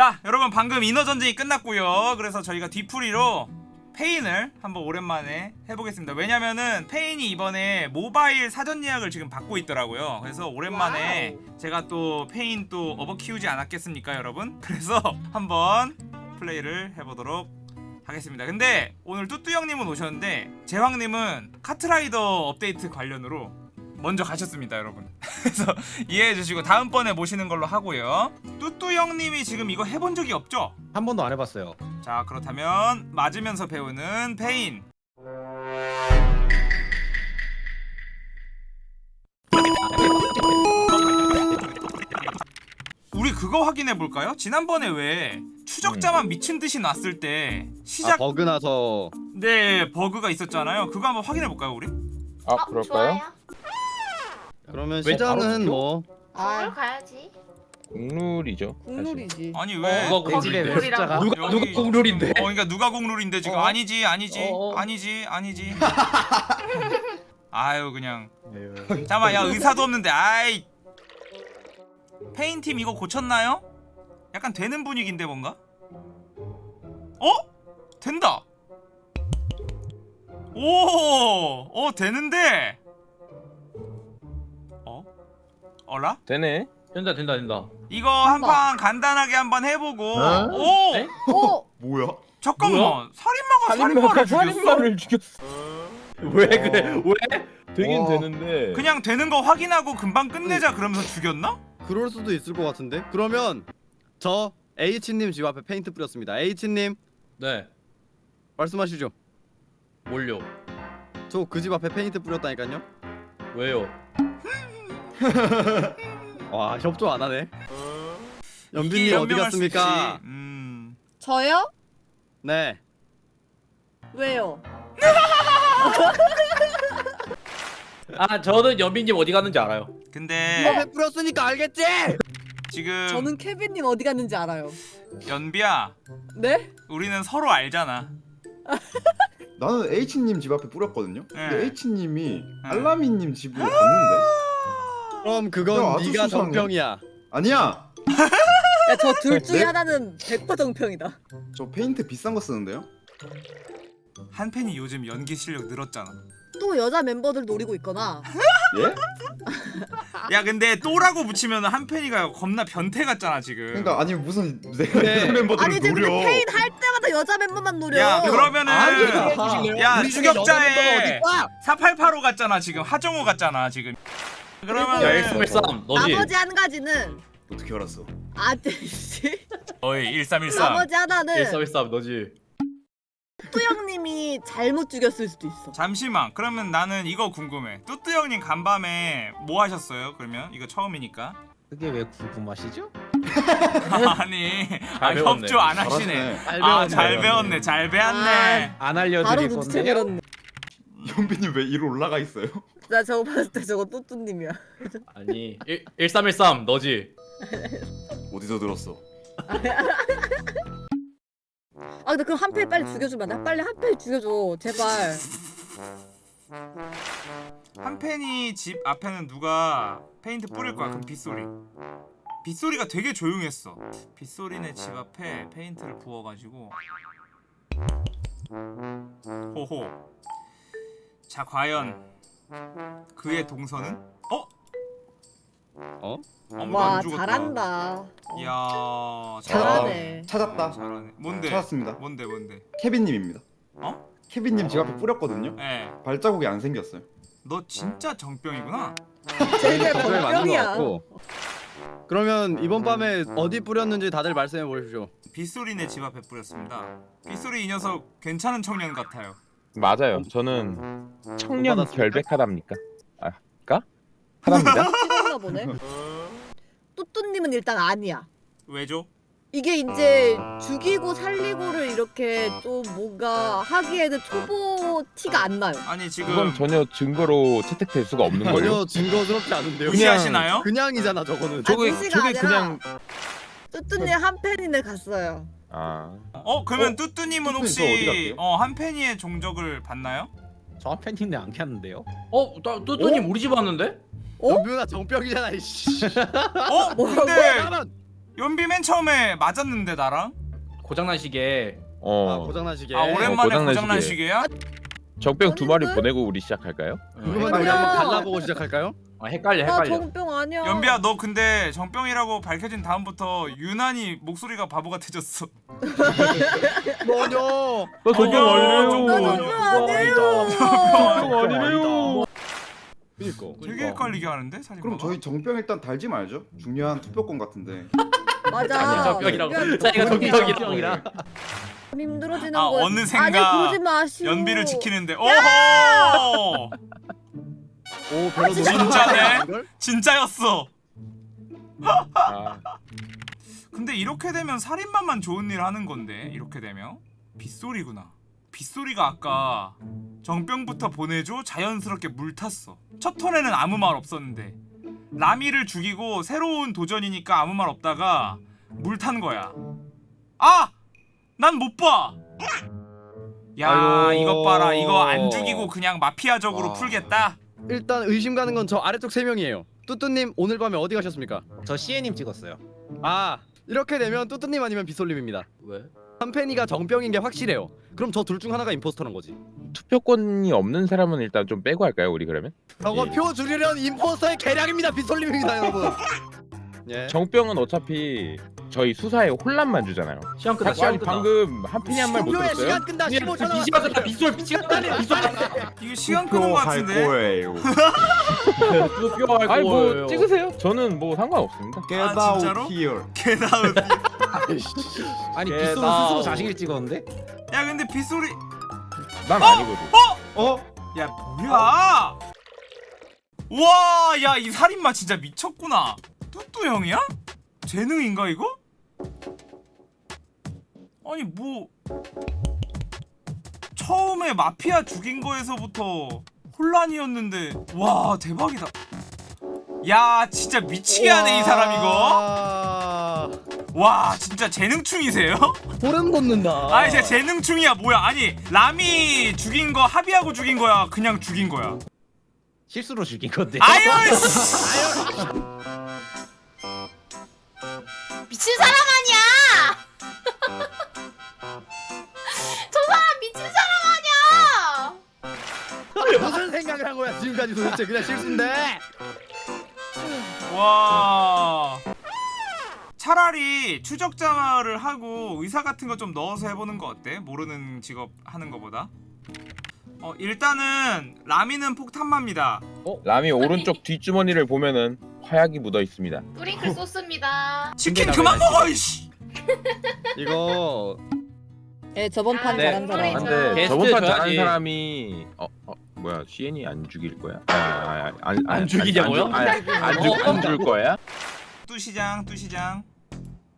자 여러분 방금 인어전쟁이 끝났고요. 그래서 저희가 뒤풀이로 페인을 한번 오랜만에 해보겠습니다. 왜냐면은 페인이 이번에 모바일 사전 예약을 지금 받고 있더라고요. 그래서 오랜만에 제가 또 페인 또 업어 키우지 않았겠습니까 여러분? 그래서 한번 플레이를 해보도록 하겠습니다. 근데 오늘 뚜뚜 형님은 오셨는데 제왕님은 카트라이더 업데이트 관련으로 먼저 가셨습니다 여러분 그래서 이해해 주시고 다음번에 모시는 걸로 하고요 뚜뚜 형님이 지금 이거 해본 적이 없죠? 한 번도 안 해봤어요. 자 그렇다면 맞으면서 배우는 페인 우리 그거 확인해 볼까요? 지난번에 왜 추적자만 미친 듯이 놨을 때 아 시작 버그 나서 네 버그가 있었잖아요 그거 한번 확인해 볼까요 우리? 아 어, 그럴까요? 좋아요. 그러면 시장은? 뭐 먹으러 가야지. 국룰이죠. 국룰이지. 아니 왜 누가 내 집에 왜 숫자가 누가 여기- 누가 국룰인데? 어 그러니까 누가 공룰인데 지금 어? 아니지 아니지 어, 어. 아니지 아니지 아유 그냥 잠깐만 야 의사도 없는데 아이 페인팀 이거 고쳤나요? 약간 되는 분위기인데 뭔가? 어? 된다 오! 어 되는데 어라? 되네. 된다 된다 된다. 이거 한 판 간단하게 한번 해보고 어? 오! 네? 어? 뭐야? 잠깐만 살인마가 살인마를 죽였어? 살인마를 죽였어. 왜 그래? 왜? 되긴 와. 되는데. 그냥 되는 거 확인하고 금방 끝내자 그러면서 죽였나? 그럴 수도 있을 것 같은데 그러면 저 H님 집 앞에 페인트 뿌렸습니다 H님 네. 말씀하시죠 뭘요? 저 그 집 앞에 페인트 뿌렸다니까요 왜요? 와 협조 안 하네 이게 연빈님 어디 갔습니까? 음. 저요? 네 왜요? 아 저는 연빈님 어디 갔는지 알아요. 근데 앞에 뿌렸으니까 알겠지? 지금 저는 케빈님 어디 갔는지 알아요. 연비야 네? 우리는 서로 알잖아 나는 H님 집 앞에 뿌렸거든요. 네. 근데 H님이 알라미님 집으로 갔는데 그럼 야, 그건 아주 네가 수상해. 정평이야 아니야. 야, 저 둘 중에 네? 하나는 100% 정평이다. 저 페인트 비싼 거 쓰는데요. 한 팬이 요즘 연기 실력 늘었잖아 또 여자 멤버들 노리고 있거나. 예? 야 근데 또라고 붙이면 한 팬이가 겁나 변태 같잖아 지금 그러니까 아니 무슨 내가 네. 네. 멤버들을 아니 지금 근데. 페인 할 때마다 여자 멤버만 노려. 야 그러면은 아니, 야 여자 추격자의 어딨다? 4885 같잖아 지금 하정우 같잖아 지금 야 그러면 그리고- 113 너지. 나머지 한 가지는 어떻게 알았어? 아저씨. 어이 1313 나머지 하나는 113 너지. 뚜영님이 잘못 죽였을 수도 있어. 잠시만 그러면 나는 이거 궁금해 뚜뚜 형님 간밤에 뭐 하셨어요 그러면 이거 처음이니까 그게 왜 궁금하시죠? 아니 아, 배웠네. 협조 안 하시네. 아잘 배웠네 잘 배웠네 안 바로 알려드릴 눈치채버렸네. 연빈님 왜 이로 올라가 있어요? 나 저거 봤을 때 저거 뚜뚜님이야. 아니 1, 1313 너지. 어디서 들었어? 아 근데 그럼 한패 빨리 죽여주면 안 돼? 빨리 한패 죽여줘 제발. 한 팬이 집 앞에는 누가 페인트 뿌릴 거야 그럼 빗소리 빗소리가 되게 조용했어 빗소리네 집 앞에 페인트를 부어가지고 호호 자 과연 그의 동선은? 어? 어? 와 잘한다. 이야 잘하네. 아, 찾았다. 잘하네 뭔데? 찾았습니다. 뭔데 뭔데? 케빈님입니다. 어? 케빈님 집 앞에 뿌렸거든요. 예. 발자국이 안 생겼어요. 너 진짜 정병이구나 제일 그걸 맞는 것 병이야. 같고 그러면 이번 밤에 어디 뿌렸는지 다들 말씀해 보십시오 빗소리네 집 앞에 뿌렸습니다 빗소리 이 녀석 괜찮은 청년 같아요 맞아요. 저는 청년 받았습니까? 결백하답니까? 아, 까? 하답니다. 찍었나 보네. 뚜뚜님은 일단 아니야. 왜죠? 이게 이제 죽이고 살리고를 이렇게 또 뭔가 하기에는 초보 티가 안 나요. 아니 지금 그건 전혀 증거로 채택될 수가 없는 걸요. 전혀 증거스럽지 않은데요 무시하시나요? 그냥이잖아 저거는 저게 아, 저게 아니라 그냥 뚜뚜님 한 팬이네 갔어요. 아 어 그러면 뚜뚜님은 뚜뚜님 저 어디 혹시? 어 한팬이의 종적을 봤나요? 저 팬인데 안 켰는데요? 어? 나 뚜뚜님 우리 집 왔는데? 어? 연비나 정병이잖아 이씨 어? 근데 나는 연비 맨 처음에 맞았는데 나랑? 고장난 시계. 어. 아 고장난 시계. 아 오랜만에 고장난 고장난 시계. 시계야? 적병 두 마리 아닌데? 보내고 우리 시작할까요? 그러면 우리. 한번 갈라보고 시작할까요? 아, 헷갈려 나 헷갈려. 정병 아니야. 연비야 너 근데 정병이라고 밝혀진 다음부터 유난히 목소리가 바보 같아졌어. 뭐뇨? 나 아니야, 아니래요. 정병 아니에요. 적병 아니래요. 그니까. 되게 헷갈리게 하는데 사진. 그럼 저희 정병 일단 달지 말죠. 중요한 투표권 같은데. 맞아. 정병이라고. 정병. 자기가 정병. 정병이라. 힘들어지는 아, 거야. 어느샌가 아니 그러지 마시오. 연비를 지키는데. 오호! 오 별로 진짜네. 걸? 진짜였어. 아, 근데 이렇게 되면 살인마만 좋은 일 하는 건데 이렇게 되면 빗소리구나. 빗소리가 아까 정병부터 보내줘 자연스럽게 물 탔어. 첫 턴에는 아무 말 없었는데 라미를 죽이고 새로운 도전이니까 아무 말 없다가 물 탄 거야. 아! 난 못 봐. 야 아이고. 이것 봐라 이거 안 죽이고 그냥 마피아적으로 와. 풀겠다. 일단 의심 가는 건 저 아래쪽 세 명이에요. 뚜뚜님 오늘 밤에 어디 가셨습니까? 저 CN님 찍었어요. 아 이렇게 되면 뚜뚜님 아니면 비솔님입니다. 왜? 한팬이가 정병인 게 확실해요. 그럼 저 둘 중 하나가 임포스터란 거지. 투표권이 없는 사람은 일단 좀 빼고 할까요, 우리 그러면? 저거 예. 표 줄이려는 임포스터의 계략입니다. 비솔님입니다, 여러분. 예. 정병은 어차피 저희 수사에 혼란만 주잖아요. 시간 끝나 시간 끝나. 방금 한 팬이 한 말 못 들었어요? 시간 끝나 15초 비 시간 끝나 비솔 비시간 끝나네 비솔. 이거 시간 끄는 거 같은데. 거예요. 아니 뭐. 찍으세요. 저는 뭐 상관없습니다. 아, out here. 개나웃. 아니 나- 스스로 자식을 찍었는데? 야 근데 빗소리. 난 아니거든. 어? 야 뭐야? 와, 야 이 살인마 진짜 미쳤구나. 뚜뚜 형이야? 재능인가 이거? 아니 뭐 처음에 마피아 죽인 거에서부터 혼란이었는데 와 대박이다. 야 진짜 미치게 하네 이 사람 이거. 아... 와 진짜 재능충이세요? 소름 돋는다. 아니 진짜 재능충이야 뭐야? 아니 라미 죽인 거 합의하고 죽인 거야? 그냥 죽인 거야? 실수로 죽인 건데. 아유 씨. 미친 사람 아니야! 저 사람 미친 사람 아니야! 무슨 생각을 한 거야 지금까지 도대체 그냥 실수인데. 와. 차라리 추적자를 하고 의사 같은 거 좀 넣어서 해보는 거 어때? 모르는 직업 하는 거보다. 어 일단은 라미는 폭탄마입니다. 라미 오른쪽 뒷주머니를 보면은 화약이 묻어 있습니다. 뿌링클 소스입니다. 치킨 그만 먹어 이씨. 이거 예 저번 판 네. 잘한 사람. 근데 게스트 저번 판 잘한 줘야지. 사람이 어, 어 뭐야 CN이 안 죽일 거야? 아, 아, 아, 안, 안 죽이냐고요? 안죽안줄 거야? 뚜시장 뚜시장.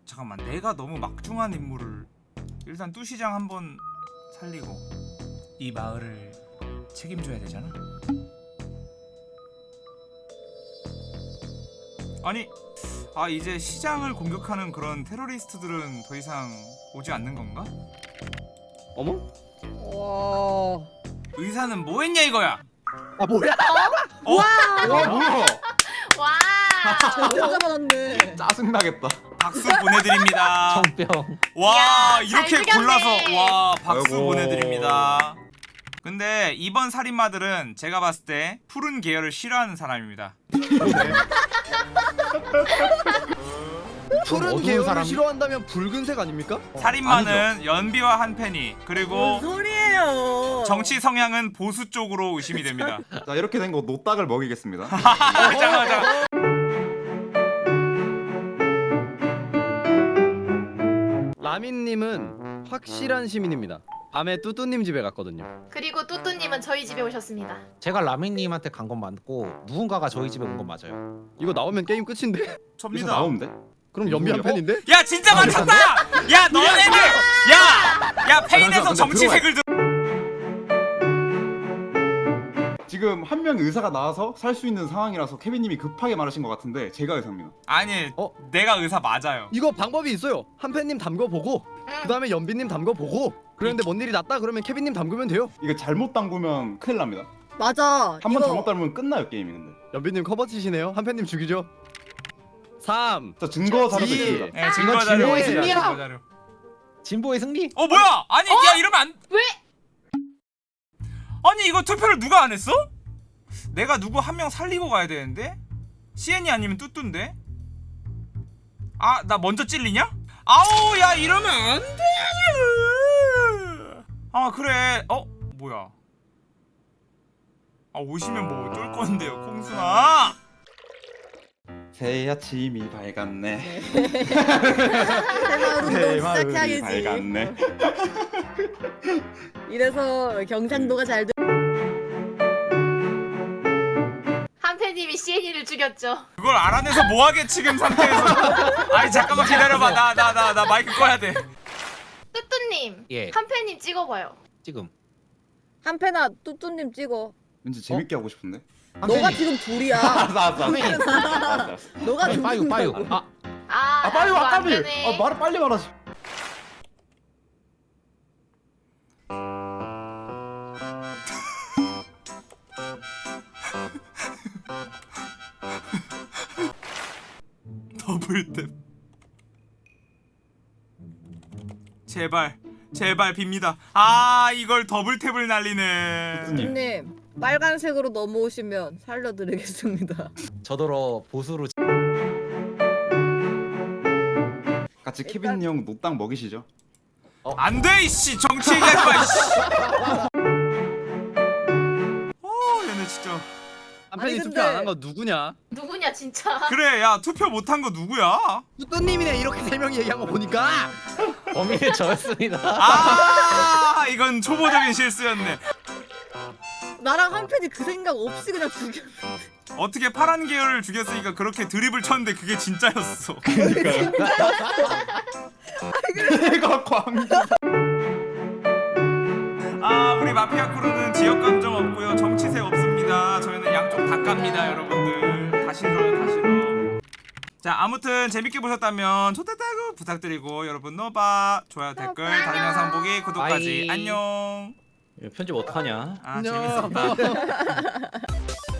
잠깐만 내가 너무 막중한 인물을 일단 뚜시장 한번 살리고 이 마을을 책임져야 되잖아. 아니 아 이제 시장을 공격하는 그런 테러리스트들은 더 이상 오지 않는 건가? 어머? 와. 의사는 뭐 했냐 이거야? 아 뭐야? 어? 와 뭐야? 와! 진짜 받았네. 짜증 나겠다. 박수 보내드립니다. 정병. 와 이야, 이렇게. 골라서 와 박수 아이고. 보내드립니다. 근데 이번 살인마들은 제가 봤을 때 푸른 계열을 싫어하는 사람입니다. 푸른 어두운 계열을 사람? 싫어한다면 붉은색 아닙니까? 살인마는 연비와 한펜이 그리고 소리예요? 정치 성향은 보수 쪽으로 의심이 됩니다. 자 이렇게 된 거 노딱을 먹이겠습니다. 잠깐만 잠깐만. 라민님은 확실한 시민입니다. 밤에 뚜뚜님 집에 갔거든요. 그리고 뚜뚜님은 저희 집에 오셨습니다. 제가 라민님한테 간 건 맞고 누군가가 저희 집에 온 건 맞아요. 이거 나오면 게임 끝인데? 접니다. 나오는데? 그럼 연비 한 누구요? 팬인데? 야 진짜 맞췄다! 야 너네들! 야! 야 페인에서 정치색을 들 지금 한 명 의사가 나와서 살 수 있는 상황이라서 케빈님이 급하게 말하신 것 같은데 제가 의사입니다. 아니 어? 내가 의사 맞아요. 이거 방법이 있어요. 한 팬님 담궈 보고 그 다음에 연비님 담궈 보고 그런데 뭔 일이 났다 그러면 케빈님 담그면 돼요. 이거 잘못 담그면 큰일 납니다. 맞아. 한 번 이거 잘못 담으면 끝나요 게임이 근데. 연비님 커버 치시네요. 한 팬님 죽이죠. 3저 증거 자료도 이- 있습니다. 네, 증거 자료. 진보의 있습니다, 승리야. 증거 자료. 진보의 승리? 어 뭐야? 아니 야 이러면 안. 왜? 아니 이거 투표를 누가 안 했어? 내가 누구 한 명 살리고 가야 되는데? CN이 아니면 뚜뚜인데? 아 나 먼저 찔리냐? 아우 야 이러면 안 돼. 아 그래. 어 뭐야? 아 오시면 뭐 어쩔 건데요, 콩순아. 새해 아침이 밝았네. 새마을 새 운동 마을이 시작해야지. 밝았네. 이래서 경상도가 잘 돼. 한패님이 CN이를 죽였죠. 그걸 알아내서 뭐하게 지금 상태에서? 아니 잠깐만 기다려봐. 나 나 나 나 마이크 꺼야 돼. 뚜뚜님, 예. 한패님 찍어봐요. 지금. 한패나 뚜뚜님 찍어. 왠지 재밌게 하고 싶은데. 너가 지금 둘이야. 알았어 알았어 알았어. 알았어. 너가 지금 빠유 빠유. 아 아, 아 빨리 와안 까비. 아 말을 빨리 말하지. double tap 제발 제발 빕니다. 아 이걸 double tap을 날리네. 뚜뚜님 빨간색으로 넘어오시면 살려드리겠습니다. 저더러 보수로 같이 케빈 형 노땅 먹이시죠. 안돼 이씨. 정치 얘기하지 마 이씨. 어 얘네 진짜. 한편이 아니, 투표 근데- 안한 거 누구냐? 누구냐 진짜. 그래 야 투표 못 한 거 누구야? 뚜뚜님이네 이렇게 세 명이 얘기한 거 보니까 범인은 저였습니다. 아 이건 초보적인 실수였네 나랑 한패이 그 생각 없이 그냥 죽였어. 어떻게 파란 계열을 죽였으니까 그렇게 드립을 쳤는데 그게 진짜였어 내가 광. 아 우리 마피아 크루는 지역 감정 없고요 정치세 없습니다 저희는 양쪽 다 깝니다 여러분들 다 싫어요 다 싫어 자 아무튼 재밌게 보셨다면 좋댔다고 부탁드리고 여러분 노바 좋아요 댓글 다른 영상 보기 구독까지 바이. 안녕 편집 어떡하냐? 아 안녕. 재밌었다